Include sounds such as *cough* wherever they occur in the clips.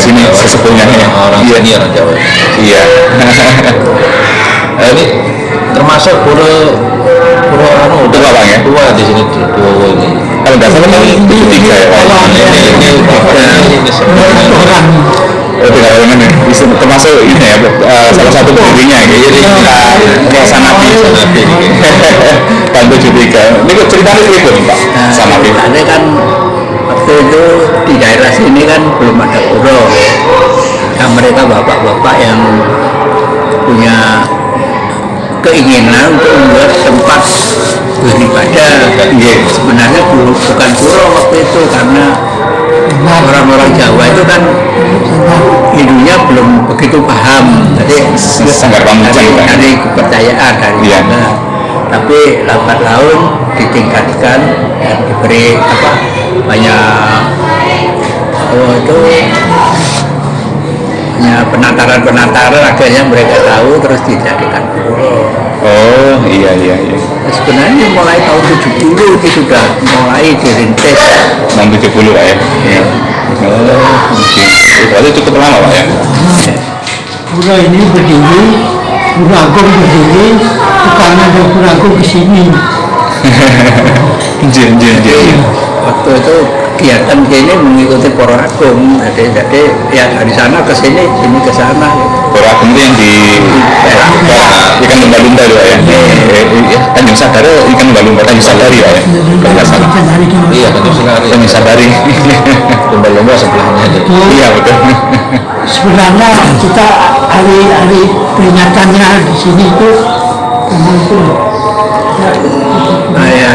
Sini sesepuhnya ya. orang Iya. sini orang Jawa Iya. Nah, ini termasuk pura pura anu Tua, Bang, ya? tua di sini di tua ini Kalau nggak salah ini tujuh tiga ya. Pak? ini ini ini tiga ini Oh, orang ya. Bisa termasuk ini ya, eh, salah satu pendirinya ya. Jadi kita Yayasan Nabi. Nabi. Tahun tujuh tiga. Ini kok ceritanya itu nih Pak, sama Nabi. Karena kan waktu itu di daerah sini kan belum ada pura. Nah, mereka bapak-bapak yang punya keinginan untuk membuat tempat beribadah. Iya. Sebenarnya bukan pura waktu itu karena orang-orang Jawa itu kan Hindunya belum begitu paham. Jadi dari, kepercayaan dari Iya. sana. lambat laun ditingkatkan dan diberi apa banyak oh itu banyak penataran-penataran akhirnya mereka tahu terus dijadikan pura. oh iya iya iya Sebenarnya mulai tahun 70 itu sudah mulai dirintis. tahun 70 pak ya Ya. oh berarti cukup lama pak ya Pura ini berdiri, Pura Agung berdiri, bukannya ada Pura Agung ke *laughs* sini. Jin jin jin Waktu itu kegiatan ini mengikuti Poro Agung. Jadi, jadi ya dari sana ke sini, sini ke sana. Pura Agung itu yang di Perak. Perak, ikan lumba-lumba itu pak ya Eh, eh, Tanjung Sadari ikan lumba-lumba Tanjung Sadari ya kalau nggak salah. Iya betul sekali Tanjung Sadari. Lumba-lumba sebelahnya jadi iya betul. Sebenarnya kita hari-hari peringatannya di sini itu memang itu ya,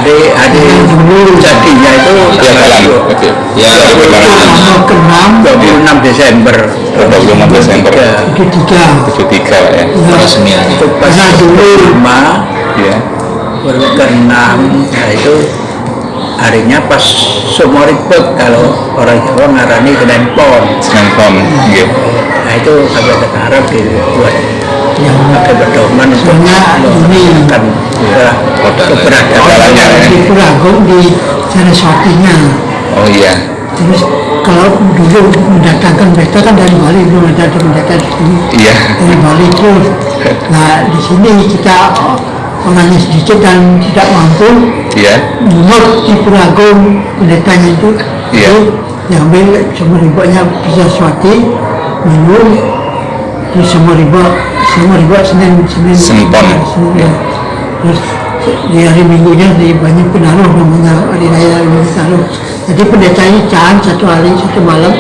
hari, hari jadinya itu iya jalan. oke. Ya tanggal ke-6 26 Desember. 25 Desember. Ya, ketiga 73 pak ya. Peresmiannya. Itu pas dulu. lima. Iya. Baru ke enam nah itu harinya pas semua ribet kalau orang Jawa ngarani Senin Pom iya. Nah itu sampai sekarang dibuat yang pakai pedoman untuk ini- kan keberadaan Jalannya, ya. di Pura Agung di Saraswatinya. oh iya Terus kalau dulu mendatangkan pesta kan dari Bali belum ada mendatang di sini. iya dari Bali terus. Nah di sini kita orangnya sedikit dan tidak mampu iya menurut di Puragung pendetanya itu Iya. itu diambil semua ribanya bisa suati minum terus semua riba semua riba Senin Senin. Senin Pon. Senin, ya. terus di hari Minggunya di banyak penaruh namanya hari raya Minggu Taruh jadi pendetanya can satu hari satu malam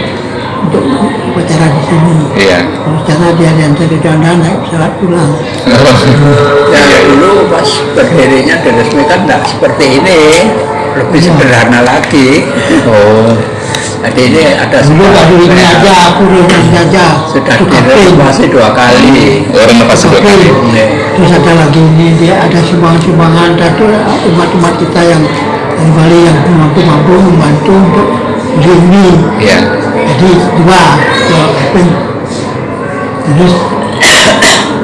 untuk upacara di sini. Iya. Terus cara dia diantar di dana naik pesawat pulang. Ya dulu pas berdirinya diresmikan tidak seperti ini. Lebih sederhana lagi. Oh jadi ini ada dulu sebuah- baru ini aja aku ini aja. Sudah direnovasi dua kali. Orang lepas dua kali. Terus ada lagi ini dia ada sumbangan-sumbangan. Dan itu umat-umat kita yang dari Bali yang mampu-mampu membantu untuk ini. Iya. Jadi dua dua kaping terus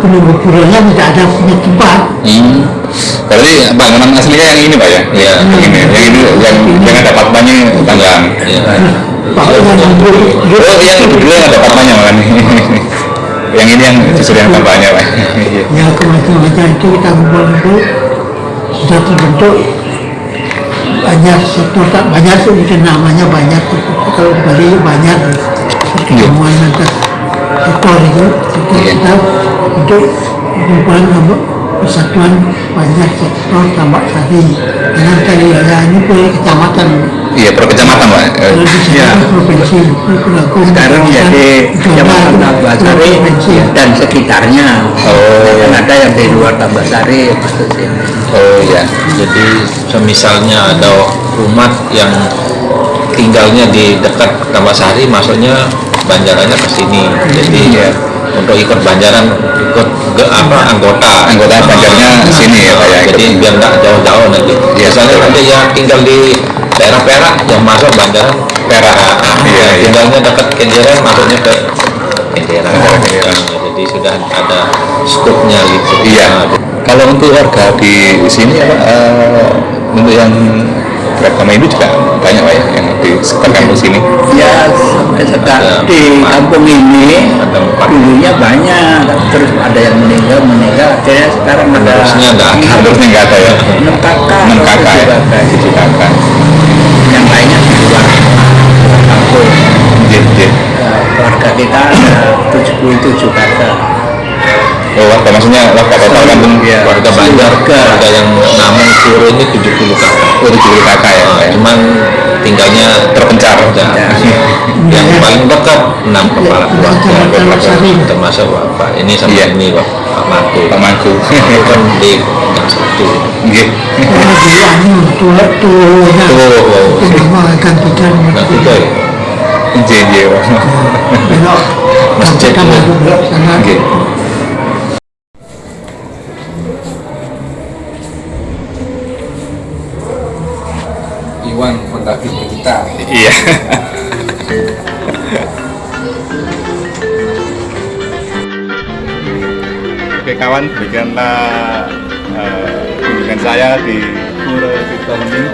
penunggu puranya tidak ada punya tempat. Hmm. berarti bangunan aslinya yang ini pak ya? Iya. yang ini. Yang ini yang yang ada patmanya tanggang ya oh yang dulu yang ada patmanya makan *laughs* yang ini yang justru yang tambahnya pak Iya. *laughs* ya kemacam-macam itu kita kumpul-kumpul sudah terbentuk banyak sektor tak banyak sih mungkin namanya banyak kalau Bali banyak pertemuan antar sektor itu Iya. kita untuk kumpulan persatuan banyak sektor tambak sari dengan kali raya ini punya kecamatan. Iya per kecamatan pak. Eh, Iya. provinsi sekarang jadi Kecamatan Tambasari provinsi. dan sekitarnya. Oh. kan ada yang di luar Tambasari masuk sini oh iya. Jadi semisalnya ada umat yang tinggalnya di dekat Tamasari masuknya banjarannya ke sini. Jadi Iya. Untuk ikut banjaran ikut ke apa anggota Anggota banjarnya sini ya, Pak, ya, ikut. jadi biar nggak jauh-jauh nanti Iya. biasanya ada yang tinggal di daerah Perak yang masuk banjaran Perak Iya, Yang iya. tinggalnya dekat Kenjeran masuknya ke Kenjeran Kenjeran. Nah, jadi sudah ada skupnya gitu Iya. Nah, Kalau untuk warga di sini apa eh, untuk yang beragama Hindu juga banyak pak ya yang di sekitar kampus ini. ya sekarang di kampung ini dulunya banyak terus ada yang meninggal meninggal akhirnya sekarang ada nggak ada. Nggak ada ya. enam kakak Enam kakak ya. tujuh kakak. Tujuh kakak. yang lainnya di luar kampung Jep, jep. Ya, keluarga kita ada 77 kakak Oh, warga maksudnya warga total kampung Iya. warga Banjar warga yang namun Puro ini 70 kakak Oh, tujuh kakak ya. Ya. cuman tinggalnya Terpencar. Ya. Ya. yang paling dekat enam kepala keluarga termasuk bapak ini sama Iya. ini Pak Pak Matu Pak Mangku. kan di gang satu anu tua ya. Pak. belok Masjid kan belok sana Nggih. berbagi ke kita. Iya. Oke kawan, demikianlah eh, kunjungan saya di Pura Tirta Bening.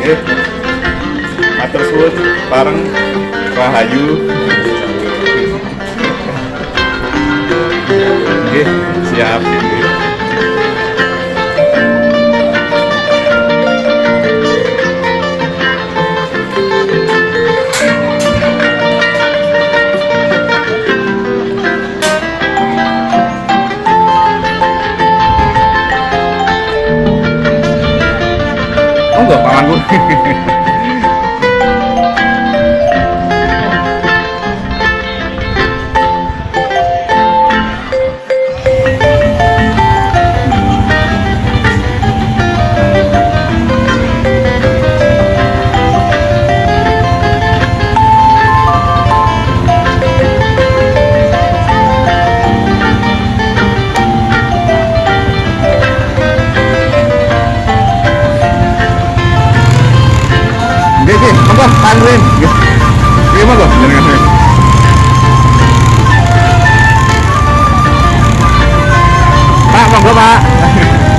Oke, matur suwun bareng Rahayu. Oke, siap. 哦嘿嘿嘿嘿 monggo panggilin. Oke, monggo. Jenengan. Pak, monggo, Pak.